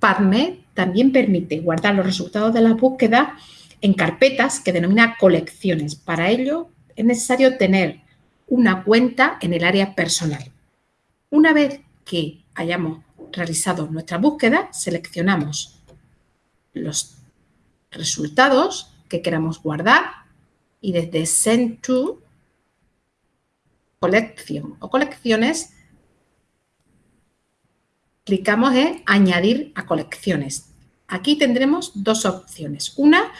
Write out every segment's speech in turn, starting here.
PubMed también permite guardar los resultados de la búsqueda en carpetas que denomina colecciones. Para ello es necesario tener una cuenta en el área personal. Una vez que hayamos realizado nuestra búsqueda, seleccionamos los resultados que queramos guardar y desde Send to Collection o colecciones clicamos en Añadir a colecciones. Aquí tendremos dos opciones. Una,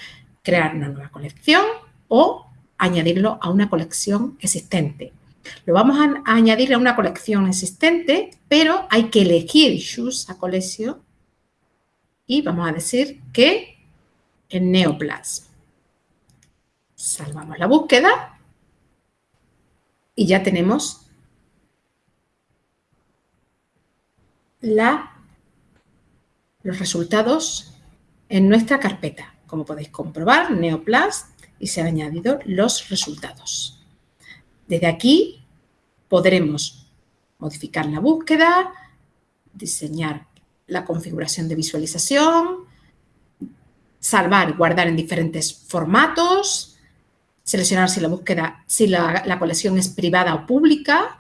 crear una nueva colección o añadirlo a una colección existente. Lo vamos a añadir a una colección existente, pero hay que elegir Choose a Collection y vamos a decir que en Neoplasm. Salvamos la búsqueda y ya tenemos la, los resultados en nuestra carpeta. Como podéis comprobar, Neoplasm y se han añadido los resultados. Desde aquí podremos modificar la búsqueda, diseñar la configuración de visualización, salvar y guardar en diferentes formatos, seleccionar si la búsqueda, si la, colección es privada o pública.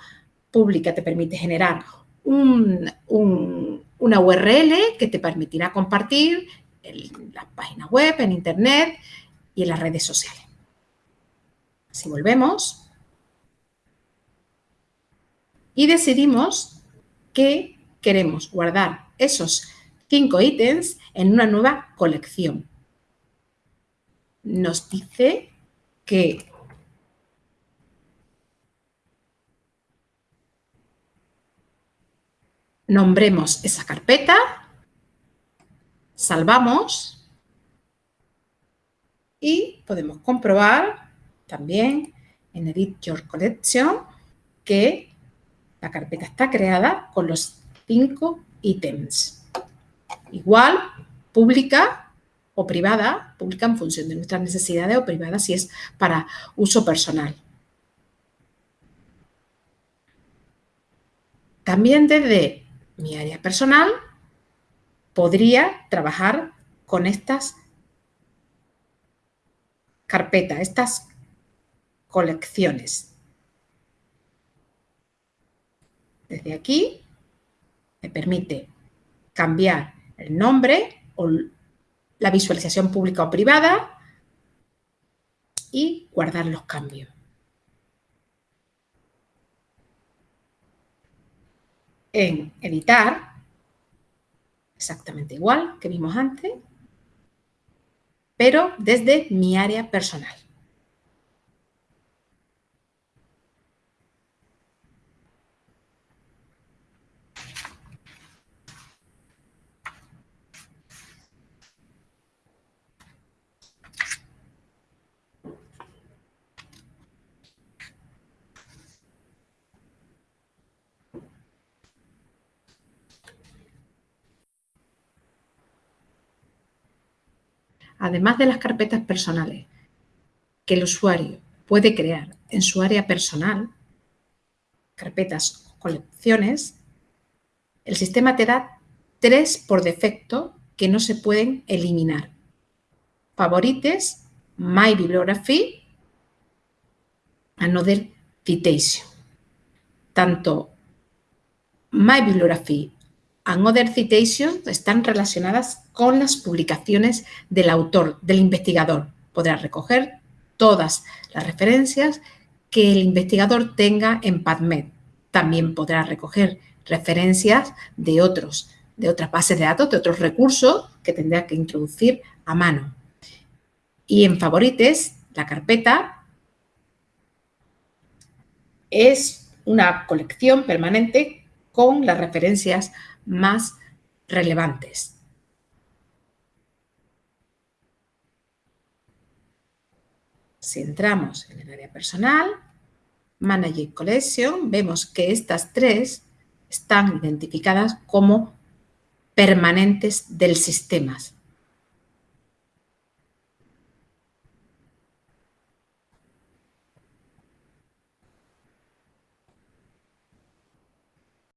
Pública te permite generar una URL que te permitirá compartir en las páginas web, en internet y en las redes sociales. Si volvemos y decidimos que queremos guardar esos cinco ítems en una nueva colección. Nos dice que nombremos esa carpeta, salvamos y podemos comprobar también en Edit Your Collection que la carpeta está creada con los cinco ítems. Igual, pública o privada, pública en función de nuestras necesidades o privada si es para uso personal. También desde mi área personal podría trabajar con estas carpetas, estas colecciones. Desde aquí me permite cambiar el nombre o la visualización pública o privada y guardar los cambios. En editar, exactamente igual que vimos antes, pero desde mi área personal. Además de las carpetas personales que el usuario puede crear en su área personal, carpetas o colecciones, el sistema te da tres por defecto que no se pueden eliminar. Favorites, My Bibliography, Another Citation. Tanto My Bibliography and Other Citations están relacionadas con las publicaciones del autor, del investigador. Podrá recoger todas las referencias que el investigador tenga en PubMed. También podrá recoger referencias de otros, de otras bases de datos, de otros recursos que tendrá que introducir a mano. Y en favorites, la carpeta es una colección permanente con las referencias más relevantes. Si entramos en el área personal, Manage Collection, vemos que estas tres están identificadas como permanentes del sistema.